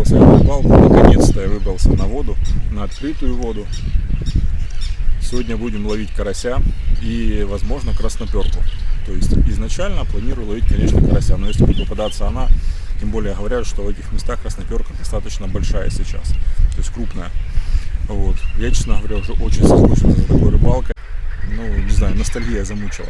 выбрался я рыбалку, наконец-то я выбрался на воду, на открытую воду. Сегодня будем ловить карася и, возможно, красноперку. То есть изначально планирую ловить, конечно, карася, но если будет попадаться она, тем более говорят, что в этих местах красноперка достаточно большая сейчас, то есть крупная. Вот. Я, честно говоря, уже очень соскучился за такой рыбалкой. Ну, не знаю, ностальгия замучила.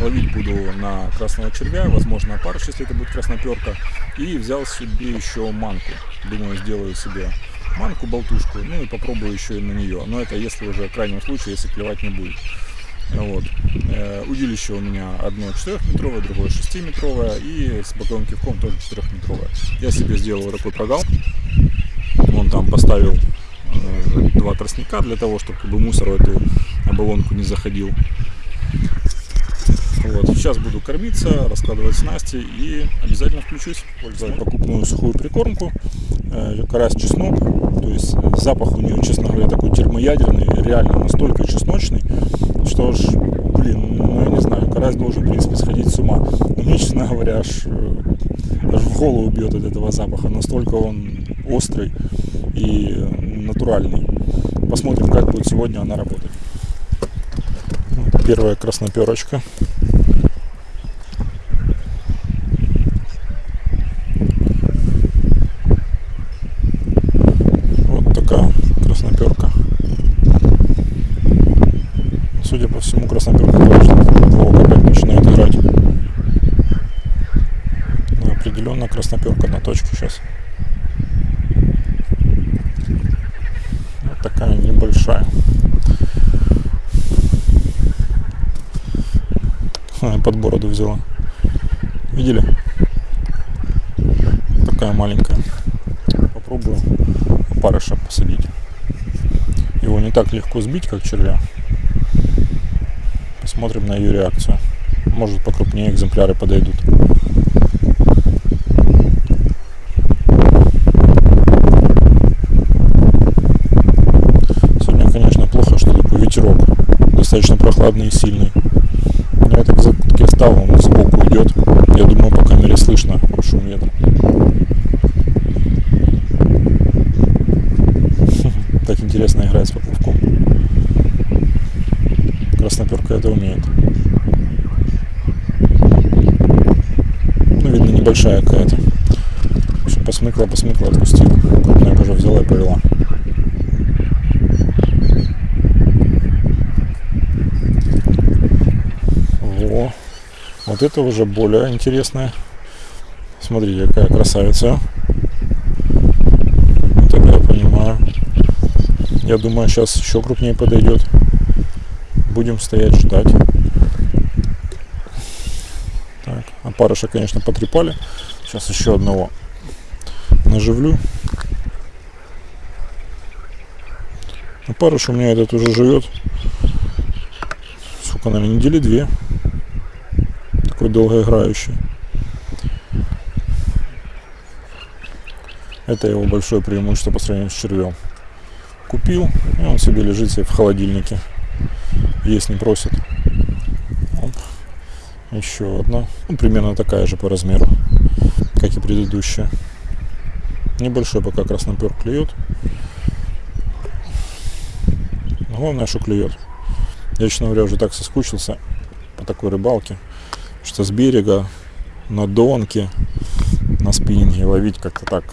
Ловить буду на красного червя, возможно, опарыш, если это будет красноперка. И взял себе еще манку. Думаю, сделаю себе манку, болтушку, ну и попробую еще и на нее. Но это если уже в крайнем случае, если клевать не будет. Вот. Э, удилище у меня одно 4-метровое, другое 6-метровое и с боковым кивком тоже 4-метровое. Я себе сделал такой прогал. Вон там поставил два тростника для того, чтобы бы, мусор в эту оболонку не заходил. Вот. Сейчас буду кормиться, раскладывать снасти и обязательно включусь. Пользовать покупную сухую прикормку, э, карась чеснок. То есть запах у нее, честно говоря, такой термоядерный, реально настолько чесночный, что ж, блин, ну я не знаю, карась должен, в принципе, сходить с ума. Но мне, честно говоря, аж, э, аж в голову бьет от этого запаха. Настолько он острый и натуральный. Посмотрим, как будет сегодня она работать. Первая красноперочка. Вот такая красноперка. Судя по всему, красноперка тоже подлог опять начинает играть. Но определенно красноперка на точке сейчас. Вот такая небольшая. под бороду взяла. Видели? Такая маленькая. Попробую опарыша посадить. Его легко сбить, как червя. Посмотрим на ее реакцию. Может покрупнее экземпляры подойдут. Сегодня, конечно, плохо, что такой ветерок. Достаточно прохладный и сильный. Я так за я стал, он сбоку идет. Я думаю, по камере слышно шум ветра. Так интересно играть с поплавком. Красноперка это умеет. Небольшая какая-то. Посмыкла, посмыкла, отпустила. Крупная уже взяла и повела. Вот это уже более интересная. Смотрите, какая красавица. Вот это я понимаю. Я думаю, сейчас еще крупнее подойдет. Будем стоять ждать. Так, опарыша, конечно, потрепали. Сейчас еще одного наживлю. Опарыш у меня этот уже живет. Сколько, наверное, недели две такой долгоиграющий. Это его большое преимущество по сравнению с червем. Купил, и он себе лежит себе в холодильнике. Есть не просит. Еще одна. Ну, примерно такая же по размеру, как и предыдущая. Небольшой пока краснопер клюет. Главное, что клюет. Я, честно говоря, уже так соскучился по такой рыбалке что с берега на донке, на спиннинге ловить как-то так,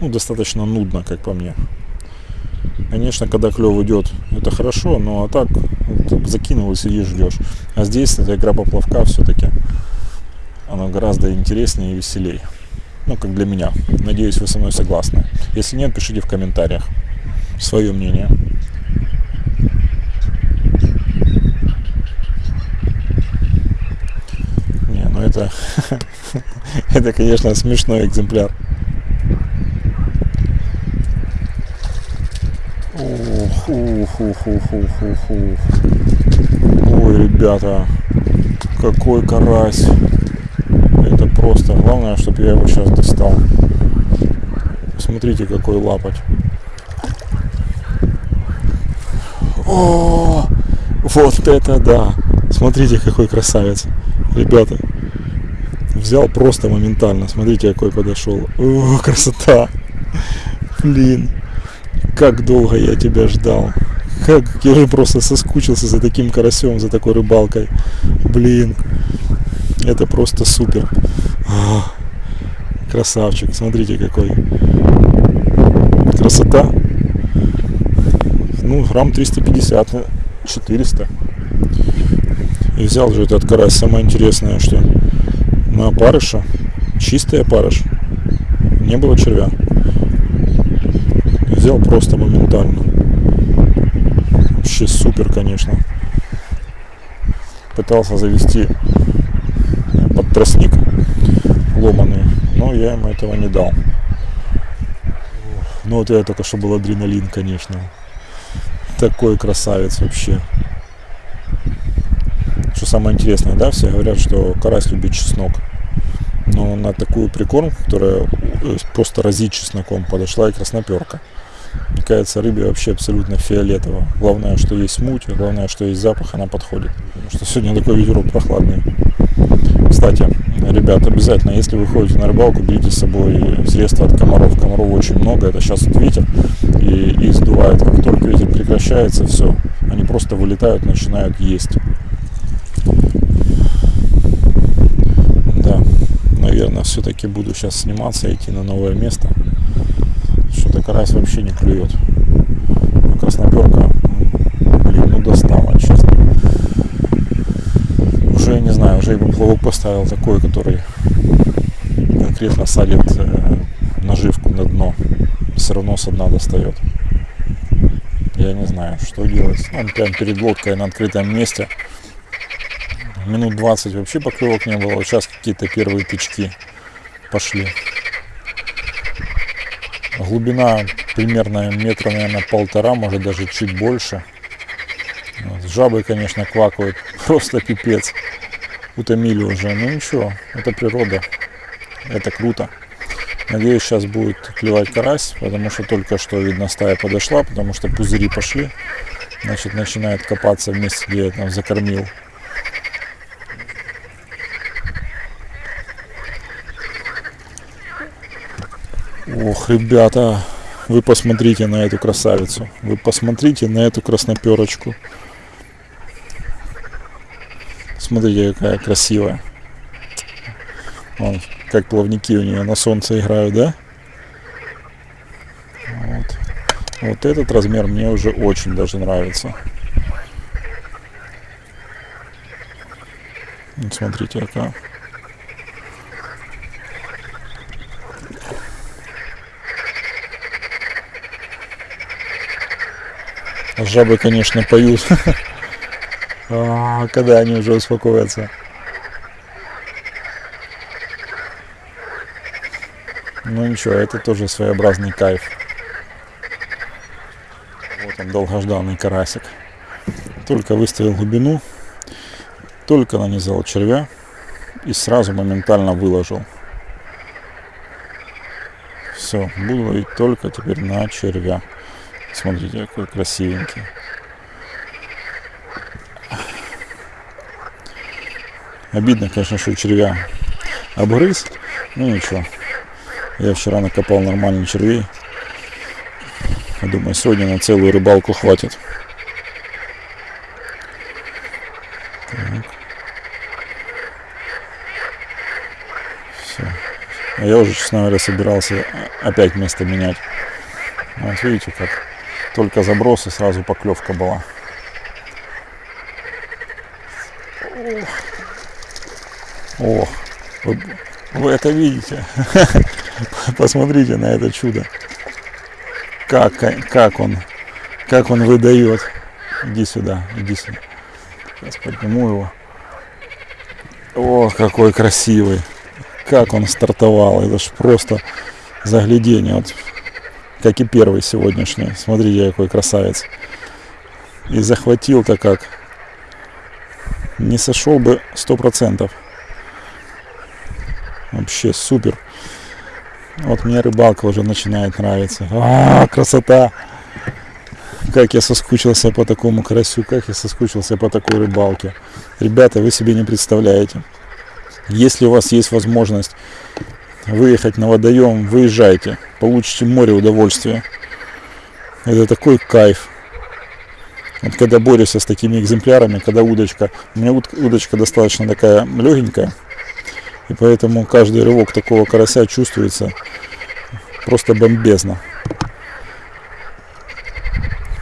ну, достаточно нудно, как по мне. Конечно, когда клев идет, это хорошо, но а так вот, закинул и сидишь, ждешь. А здесь эта игра поплавка все-таки, она гораздо интереснее и веселее. Ну, как для меня. Надеюсь, вы со мной согласны. Если нет, пишите в комментариях свое мнение. Но ну, это, это, конечно, смешной экземпляр. Ух, ух, ух, ух, ух, ух, ух. Ой, ребята, какой карась. Это просто. Главное, чтобы я его сейчас достал. Смотрите, какой лапоть. О, вот это да! Смотрите, какой красавец. Ребята, взял просто моментально. Смотрите, какой подошел. О, красота! Блин, как долго я тебя ждал. Как я же просто соскучился за таким карасем, за такой рыбалкой. Блин, это просто супер. А, красавчик, смотрите какой. Красота. Ну, грамм 350, 400. И взял же этот карась. Самое интересное, что на опарыша, чистый опарыш, не было червя. Взял просто моментально. Вообще супер, конечно. Пытался завести под тростник ломаный, но я ему этого не дал. Ну вот это только что был адреналин, конечно. Такой красавец вообще. Что самое интересное, да, все говорят, что карась любит чеснок. Но на такую прикормку, которая э, просто разит чесноком, подошла и красноперка. Мне кажется, рыбе вообще абсолютно фиолетово. Главное, что есть муть, главное, что есть запах, она подходит. Потому что сегодня такой ветерок прохладный. Кстати, ребят, обязательно, если вы ходите на рыбалку, берите с собой средства от комаров. Комаров очень много, это сейчас вот ветер, и их сдувает. Как только ветер прекращается, все, они просто вылетают, начинают есть. Да, наверное, все-таки буду сейчас сниматься, идти на новое место. Что-то карась вообще не клюет. А красноперка, блин, ну достала, честно. Уже, я не знаю, уже и поплавок поставил такой, который конкретно садит э, наживку на дно. Все равно со дна достает. Я не знаю, что делать. Он прям перед лодкой на открытом месте. Минут 20 вообще поклевок не было. сейчас какие-то первые тычки пошли. Глубина примерно метра, наверное, полтора, может даже чуть больше. Жабы, конечно, квакают. Просто пипец. Утомили уже. Ну ничего, это природа. Это круто. Надеюсь, сейчас будет клевать карась, потому что только что, видно, стая подошла, потому что пузыри пошли. Значит, начинает копаться в месте, где я там закормил. Ох, ребята, вы посмотрите на эту красавицу. Вы посмотрите на эту красноперочку. Смотрите, какая красивая. Вон, как плавники у нее на солнце играют, да? Вот. вот этот размер мне уже очень даже нравится. Смотрите, какая. Жабы, конечно, поют. А, когда они уже успокоятся. Ну ничего, это тоже своеобразный кайф. Вот он, долгожданный карасик. Только выставил глубину, только нанизал червя и сразу моментально выложил. Все, буду ловить только теперь на червя. Смотрите, какой красивенький. Обидно, конечно, что червя обгрыз. Ну ничего. Я вчера накопал нормальный червей. Я думаю, сегодня на целую рыбалку хватит. Так. Все. А я уже, честно говоря, собирался опять место менять. Вот видите, как только заброс и сразу поклевка была. Ох, вы, вы это видите? Посмотрите на это чудо. Как, как он, как он выдает. Иди сюда, иди сюда. Сейчас подниму его. О, какой красивый. Как он стартовал. Это ж просто заглядение. Вот, как и первый сегодняшний. Смотрите, какой красавец. И захватил-то как. Не сошел бы сто процентов. Вообще супер. Вот мне рыбалка уже начинает нравиться. А, красота! Как я соскучился по такому карасю, как я соскучился по такой рыбалке. Ребята, вы себе не представляете. Если у вас есть возможность выехать на водоем, выезжайте. Получите море удовольствия. Это такой кайф. Вот когда борешься с такими экземплярами, когда удочка, у меня удочка достаточно такая легенькая, и поэтому каждый рывок такого карася чувствуется просто бомбезно.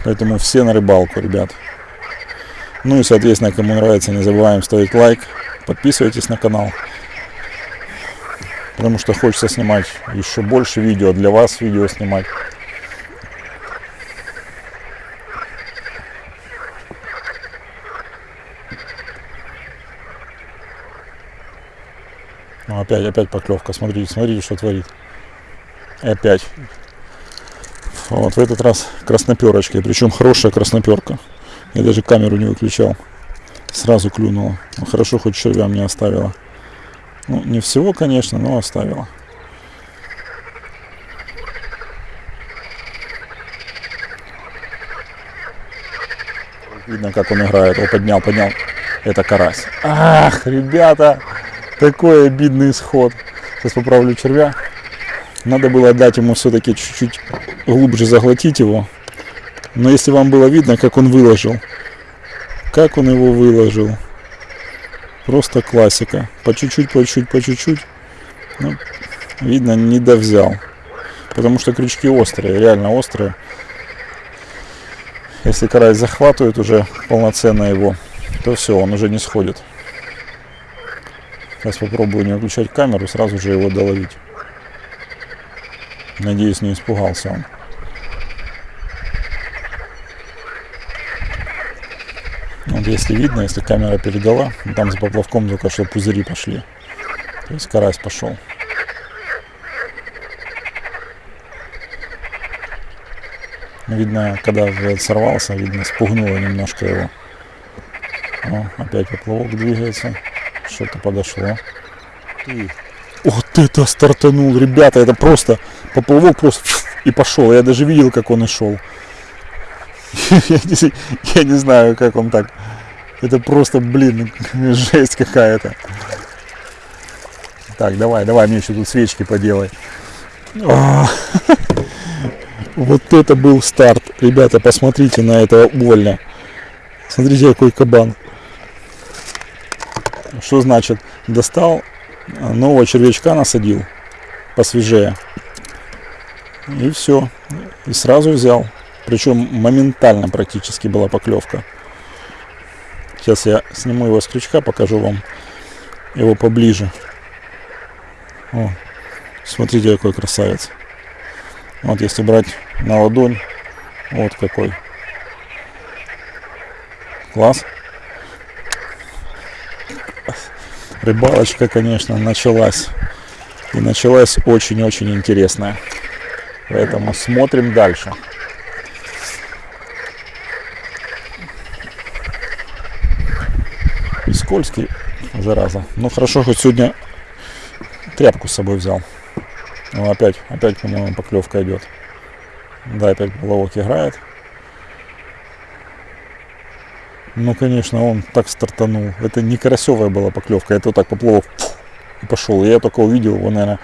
Поэтому все на рыбалку, ребят. Ну и, соответственно, кому нравится, не забываем ставить лайк, подписывайтесь на канал. Потому что хочется снимать еще больше видео, для вас видео снимать. Ну, опять, опять поклевка. Смотрите, смотрите, что творит. И опять. Вот в этот раз красноперочкой. Причем хорошая красноперка. Я даже камеру не выключал. Сразу клюнула. Ну, хорошо, хоть червя мне оставила. Ну, не всего, конечно, но оставила. Видно, как он играет. О, поднял, поднял. Это карась. Ах, ребята! Такой обидный исход. Сейчас поправлю червя. Надо было дать ему все-таки чуть-чуть глубже заглотить его. Но если вам было видно, как он выложил. Как он его выложил. Просто классика. По чуть-чуть, по чуть-чуть, по чуть-чуть. Ну, видно, не довзял. Потому что крючки острые, реально острые. Если карась захватывает уже полноценно его, то все, он уже не сходит. Сейчас попробую не выключать камеру, сразу же его доловить. Надеюсь, не испугался он. Если видно, если камера передала, там за поплавком только что пузыри пошли. То есть карась пошел. Видно, когда сорвался, видно, спугнуло немножко его. О, опять поплавок двигается. Что-то подошло. И вот это стартанул, ребята, это просто поплавок просто и пошел. Я даже видел, как он и шел. Я не, я не знаю, как он так. Это просто, блин, жесть какая-то. Так, давай, давай, мне еще тут свечки поделай. А, вот это был старт. Ребята, посмотрите на этого увольня. Смотрите, какой кабан. Что значит? Достал нового червячка, насадил посвежее. И все. И сразу взял. Причем моментально практически была поклевка. Сейчас я сниму его с крючка, покажу вам его поближе. О, смотрите, какой красавец. Вот если брать на ладонь, вот какой. Класс. рыбалочка, конечно, началась. И началась очень-очень интересная. Поэтому смотрим дальше. Скользкий, зараза. Ну хорошо, хоть сегодня тряпку с собой взял. Ну, опять, опять, по-моему, поклевка идет. Да, опять ловок играет. Ну, конечно, он так стартанул. Это не карасевая была поклевка, это вот так поплыл и пошел. Я только увидел его, наверное,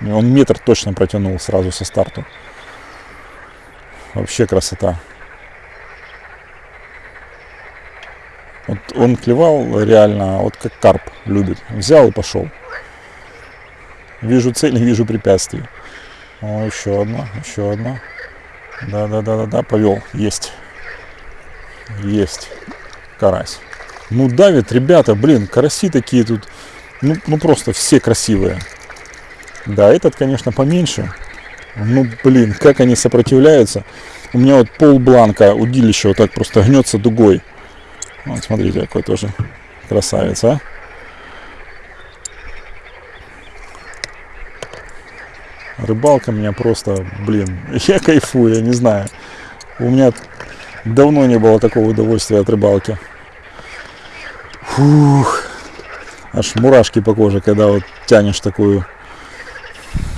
он метр точно протянул сразу со старту. Вообще красота. Вот он клевал реально, вот как карп любит. Взял и пошел. Вижу цель, вижу препятствий. О, еще одна, еще одна. Да, да, да, да, да, повел. Есть. Есть карась. Ну давит, ребята, блин, караси такие тут, ну, ну просто все красивые. Да, этот, конечно, поменьше. Ну, блин, как они сопротивляются. У меня вот пол бланка удилища вот так просто гнется дугой. Вот, смотрите, какой тоже красавец, а. Рыбалка меня просто, блин, я кайфую, я не знаю. У меня Давно не было такого удовольствия от рыбалки. Фух. Аж мурашки по коже, когда вот тянешь такую,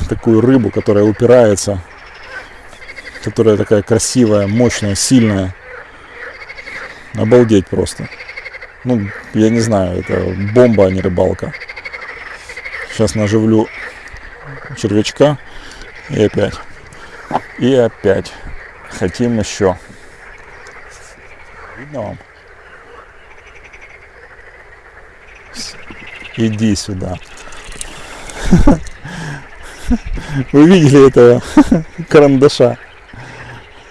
такую рыбу, которая упирается, которая такая красивая, мощная, сильная. Обалдеть просто. Ну, я не знаю, это бомба, а не рыбалка. Сейчас наживлю червячка. И опять. И опять. Хотим еще. Видно вам? Иди сюда. Вы видели этого карандаша?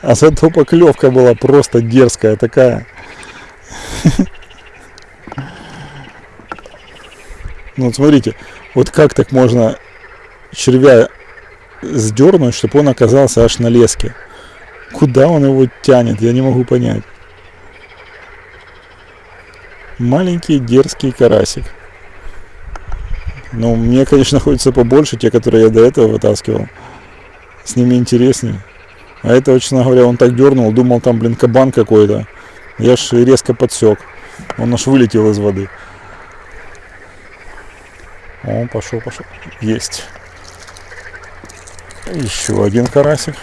А зато поклевка была просто дерзкая такая. Ну вот смотрите, вот как так можно червя сдернуть, чтобы он оказался аж на леске. Куда он его тянет, я не могу понять. Маленький дерзкий карасик. Ну, мне, конечно, хочется побольше, те, которые я до этого вытаскивал. С ними интереснее. А это, честно говоря, он так дернул, думал, там, блин, кабан какой-то. Я ж резко подсек. Он аж вылетел из воды. О, пошел, пошел. Есть. Еще один карасик.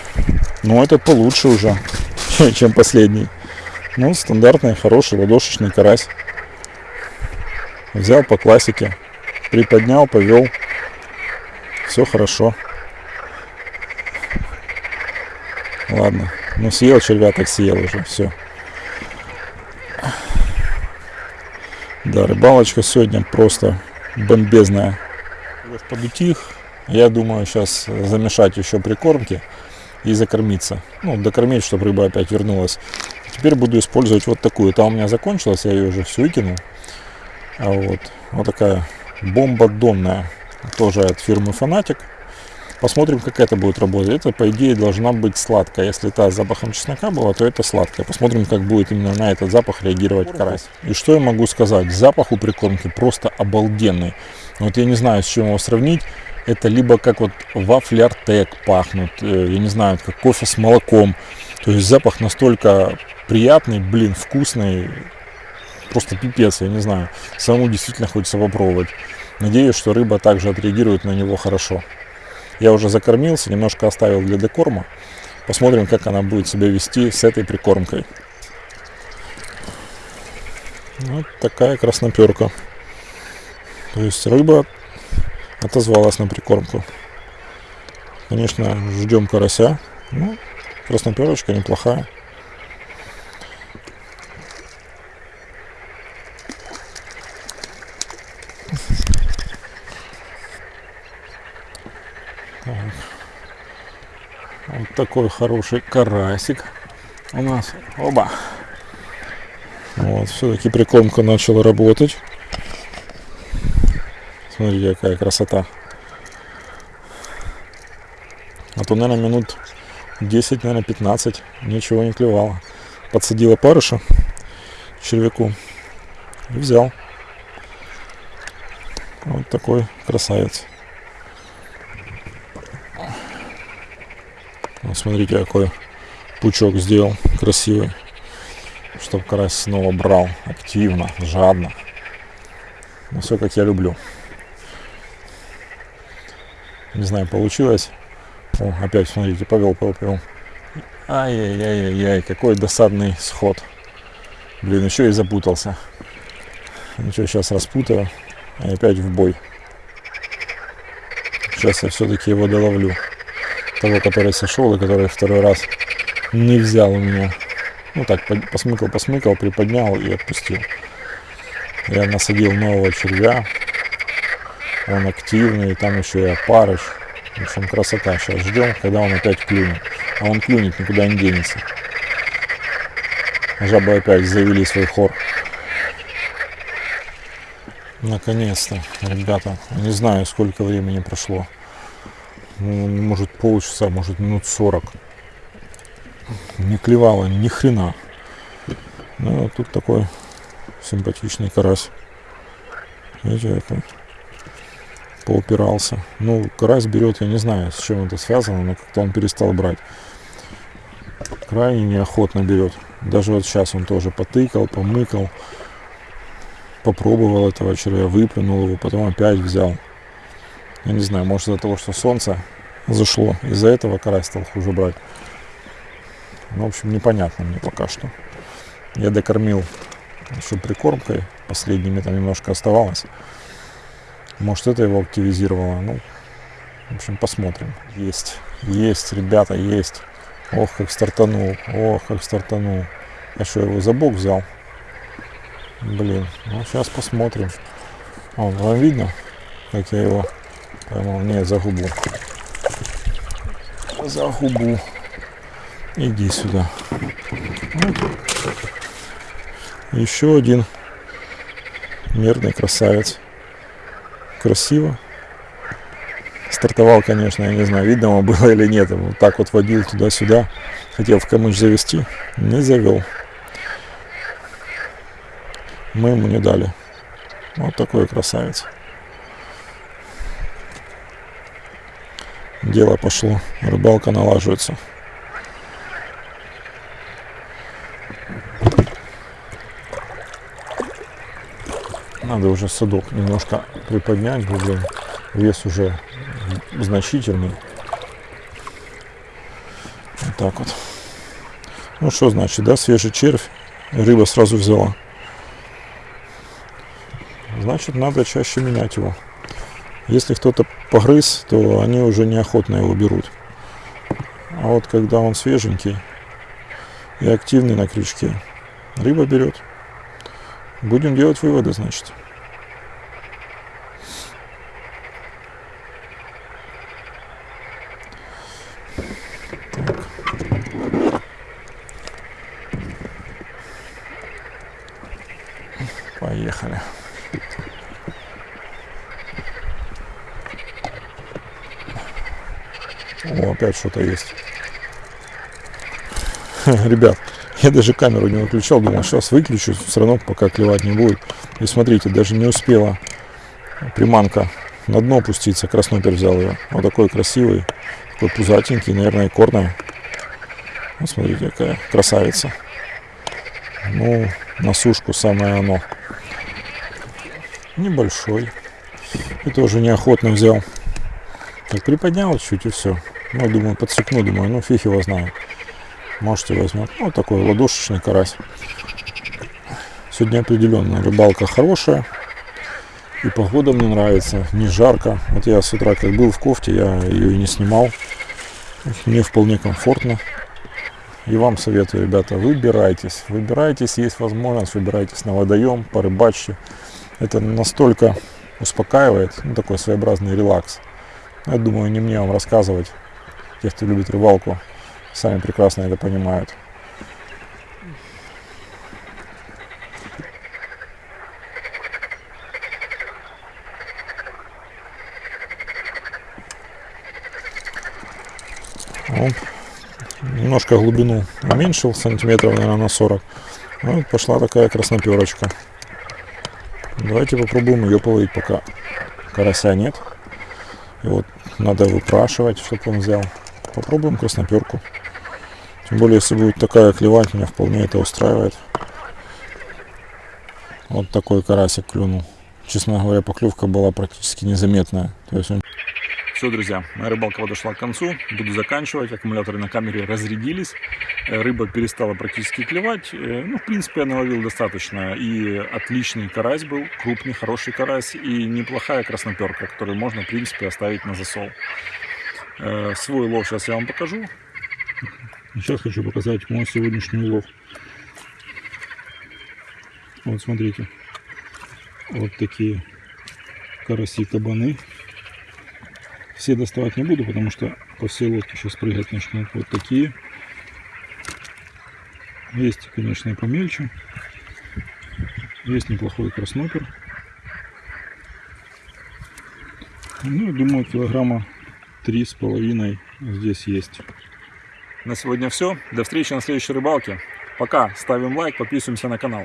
Ну, этот получше уже, чем последний. Ну, стандартный, хороший ладошечный карась. Взял по классике. Приподнял, повел. Все хорошо. Ладно. Ну, съел червя, так съел уже. Все. Да, рыбалочка сегодня просто бомбезная. Подутих. Я думаю сейчас замешать еще прикормки и закормиться. Ну, докормить, чтобы рыба опять вернулась. Теперь буду использовать вот такую. Там у меня закончилась, я ее уже всю выкинул. А вот, вот такая бомба донная. Тоже от фирмы Фанатик. Посмотрим, как это будет работать. Это, по идее, должна быть сладкая. Если та с запахом чеснока была, то это сладкая. Посмотрим, как будет именно на этот запах реагировать карась. И что я могу сказать? Запах у прикормки просто обалденный. Вот я не знаю, с чем его сравнить. Это либо как вот вафли Артек пахнут, э, я не знаю, как кофе с молоком. То есть запах настолько приятный, блин, вкусный, просто пипец, я не знаю. Самому действительно хочется попробовать. Надеюсь, что рыба также отреагирует на него хорошо. Я уже закормился, немножко оставил для декорма. Посмотрим, как она будет себя вести с этой прикормкой. Вот такая красноперка. То есть рыба отозвалась на прикормку. Конечно, ждем карася. Ну, красноперочка неплохая. Такой хороший карасик у нас. Оба. Вот, все-таки прикормка начала работать. Смотрите, какая красота. А то, наверное, минут 10, наверное, 15 ничего не клевало. Подсадила парыша червяку и взял. Вот такой красавец. Смотрите, какой пучок сделал красивый. Чтобы карась снова брал активно, жадно. Ну, все как я люблю. Не знаю, получилось. О, опять, смотрите, повел, повел, повел. Ай-яй-яй-яй, какой досадный сход. Блин, еще и запутался. Ничего, сейчас распутаю. И опять в бой. Сейчас я все-таки его доловлю того, который сошел и который второй раз не взял у меня. Ну так, посмыкал, посмыкал, приподнял и отпустил. Я насадил нового червя. Он активный, там еще и опарыш. В общем, красота. Сейчас ждем, когда он опять клюнет. А он клюнет, никуда не денется. Жабы опять завели свой хор. Наконец-то, ребята. Не знаю, сколько времени прошло может полчаса, может минут 40. Не клевало ни хрена. Ну, вот тут такой симпатичный карась. Видите, как поупирался. Ну, карась берет, я не знаю, с чем это связано, но как-то он перестал брать. Крайне неохотно берет. Даже вот сейчас он тоже потыкал, помыкал. Попробовал этого червя, выплюнул его, потом опять взял. Я не знаю, может из-за того, что солнце зашло. Из-за этого карась стал хуже брать. Ну, в общем, непонятно мне пока что. Я докормил еще прикормкой. Последними там немножко оставалось. Может, это его активизировало. Ну, В общем, посмотрим. Есть, есть, ребята, есть. Ох, как стартанул, ох, как стартанул. А что, его за бок взял? Блин, ну сейчас посмотрим. О, вам видно, как я его поймал? Нет, за губу. За губу. Иди сюда. Вот. Еще один мирный красавец. Красиво. Стартовал, конечно, я не знаю, видно ему было или нет. Вот так вот водил туда-сюда. Хотел в камыш завести. Не завел. Мы ему не дали. Вот такой красавец. Дело пошло. Рыбалка налаживается. Надо уже садок немножко приподнять, блин. Вес уже значительный. Вот так вот. Ну что значит, да, свежий червь. Рыба сразу взяла. Значит, надо чаще менять его. Если кто-то погрыз, то они уже неохотно его берут. А вот когда он свеженький и активный на крючке, рыба берет. Будем делать выводы, значит. Поехали. О, опять что-то есть. Ребят, я даже камеру не выключал, думал, сейчас выключу, все равно пока клевать не будет. И смотрите, даже не успела приманка на дно опуститься, краснопер взял ее. Вот такой красивый, такой пузатенький, наверное, корная. Вот смотрите, какая красавица. Ну, на сушку самое оно. Небольшой. И тоже неохотно взял. Так, приподнял чуть и все. Ну, думаю, подсекну, думаю, ну, фиг его знает. Можете возьмет. Ну, такой ладошечный карась. Сегодня определенно рыбалка хорошая. И погода мне нравится, не жарко. Вот я с утра как был в кофте, я ее и не снимал. Мне вполне комфортно. И вам советую, ребята, выбирайтесь. Выбирайтесь, есть возможность, выбирайтесь на водоем, порыбачьте. Это настолько успокаивает, ну, такой своеобразный релакс. Я думаю, не мне вам рассказывать, те, кто любит рыбалку, сами прекрасно это понимают. Вот. Немножко глубину уменьшил, сантиметров, наверное, на 40. Вот пошла такая красноперочка. Давайте попробуем ее половить, пока карася нет. И вот надо выпрашивать, чтобы он взял. Попробуем красноперку. Тем более, если будет такая клевать, меня вполне это устраивает. Вот такой карасик клюнул. Честно говоря, поклевка была практически незаметная. Есть. Все, друзья, моя рыбалка подошла к концу. Буду заканчивать. Аккумуляторы на камере разрядились. Э, рыба перестала практически клевать. Э, ну, в принципе, я наловил достаточно. И отличный карась был, крупный, хороший карась. И неплохая красноперка, которую можно, в принципе, оставить на засол. Э, свой лов сейчас я вам покажу. Сейчас хочу показать мой сегодняшний улов. Вот смотрите. Вот такие караси-кабаны. Все доставать не буду, потому что по всей лодке сейчас прыгать начнут. Вот такие. Есть, конечно, и помельче. Есть неплохой краснопер. Ну, думаю, килограмма три с половиной здесь есть. На сегодня все. До встречи на следующей рыбалке. Пока. Ставим лайк, подписываемся на канал.